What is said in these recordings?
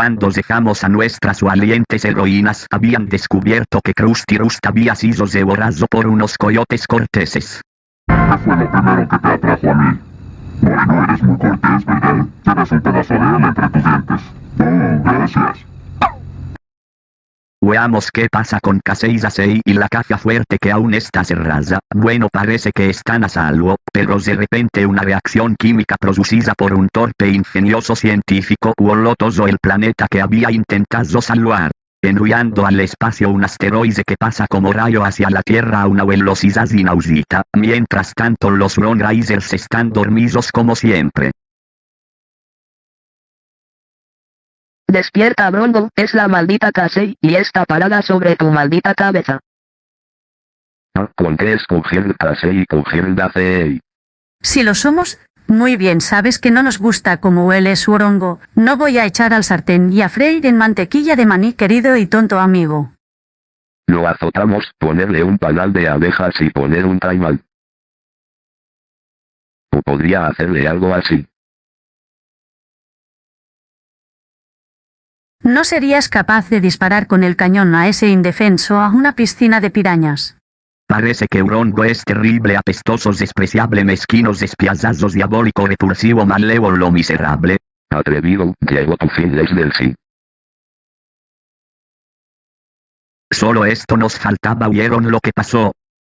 Cuando dejamos a nuestras valientes heroínas habían descubierto que Krusty Rust había sido devorado por unos coyotes corteses. ¿Qué fue lo primero que te atrajo a mí? Bueno, eres muy cortés, Veamos qué pasa con Casey Dasey y la caja fuerte que aún está cerrada. Bueno parece que están a salvo, pero de repente una reacción química producida por un torpe ingenioso científico voló todo el planeta que había intentado salvar. Enviando al espacio un asteroide que pasa como rayo hacia la Tierra a una velocidad inaudita, mientras tanto los Ron Risers están dormidos como siempre. Despierta Brongo, es la maldita Casey, y está parada sobre tu maldita cabeza. ¿Con qué escoger Casey y coger Dacey? Si lo somos, muy bien sabes que no nos gusta como huele su orongo, no voy a echar al sartén y a freír en mantequilla de maní querido y tonto amigo. Lo azotamos, ponerle un panal de abejas y poner un taimal. O podría hacerle algo así. ¿No serías capaz de disparar con el cañón a ese indefenso a una piscina de pirañas? Parece que Urongo es terrible, apestoso, despreciable, mezquino, despiadado, diabólico, repulsivo, malévolo, miserable. Atrevido, llegó tu fin desde el sí. Solo esto nos faltaba, ¿vieron lo que pasó?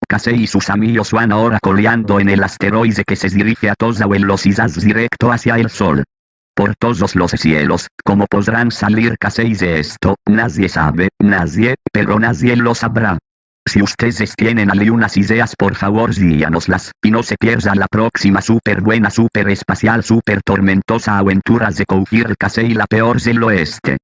Casey y sus amigos van ahora coleando en el asteroide que se dirige a toda velocidad directo hacia el Sol. Por todos los cielos, ¿cómo podrán salir Casey de esto? Nadie sabe, nadie, pero nadie lo sabrá. Si ustedes tienen algunas ideas por favor díganoslas, y no se pierda la próxima super buena super espacial super tormentosa aventura de Cougir Casey la peor del oeste.